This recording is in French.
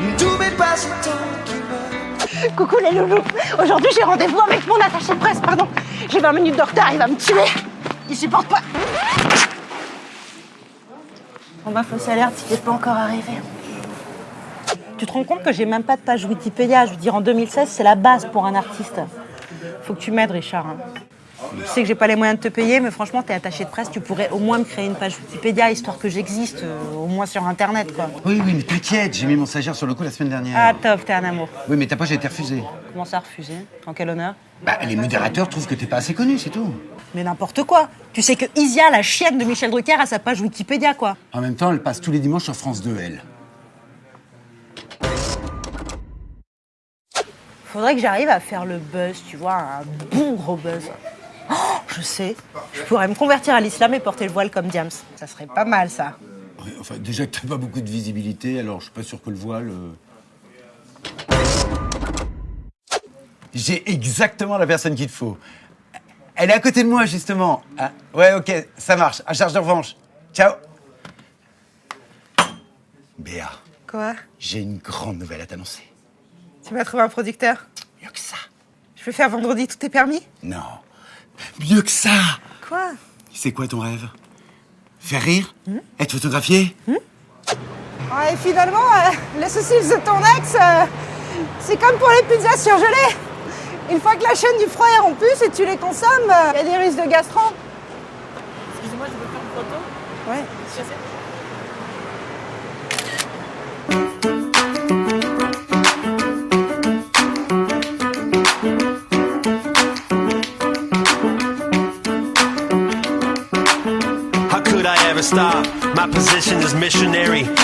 n'est pas autant qui meurt. Coucou les loulous Aujourd'hui j'ai rendez-vous avec mon attaché de presse, pardon. J'ai 20 minutes de retard, il va me tuer. Il supporte pas. Bon bah faut alerte, il n'est pas encore arrivé. Tu te rends compte que j'ai même pas de page Wikipédia? Je veux dire, en 2016, c'est la base pour un artiste. Faut que tu m'aides, Richard. hein. Je sais que j'ai pas les moyens de te payer, mais franchement, t'es attaché de presse, tu pourrais au moins me créer une page Wikipédia, histoire que j'existe, euh, au moins sur Internet, quoi. Oui, oui, mais t'inquiète, j'ai mis mon stagiaire sur le coup la semaine dernière. Ah, top, t'es un amour. Oui, mais ta page a été refusée. Comment ça, refusé En quel honneur? Bah, les modérateurs trouvent que t'es pas assez connu, c'est tout. Mais n'importe quoi. Tu sais que Isia, la chienne de Michel Drucker, a sa page Wikipédia, quoi. En même temps, elle passe tous les dimanches sur France 2, elle. Faudrait que j'arrive à faire le buzz, tu vois, un bon gros buzz. Je sais, je pourrais me convertir à l'islam et porter le voile comme Diams. Ça serait pas mal, ça. Ouais, enfin, déjà que t'as pas beaucoup de visibilité, alors je suis pas sûr que le voile. euh, J'ai exactement la personne qu'il te faut. Elle est à côté de moi, justement. Ah, ouais, ok, ça marche. À charge de revanche. Ciao. Béa, Quoi? J'ai une grande nouvelle à t'annoncer. Tu m'as trouvé un producteur? Mieux que ça. Je peux faire vendredi, tout est permis? Non. Mieux que ça. Quoi? C'est quoi ton rêve? Faire rire? Être photographié? Et finalement, euh, les saucisses de ton ex, euh, c'est comme pour les pizzas surgelées. Une fois que la chaîne du froid est rompue, si tu les consommes, il y a des risques de gastro. Excusez-moi, je peux faire une photo Ouais. I ever stop? My position is missionary.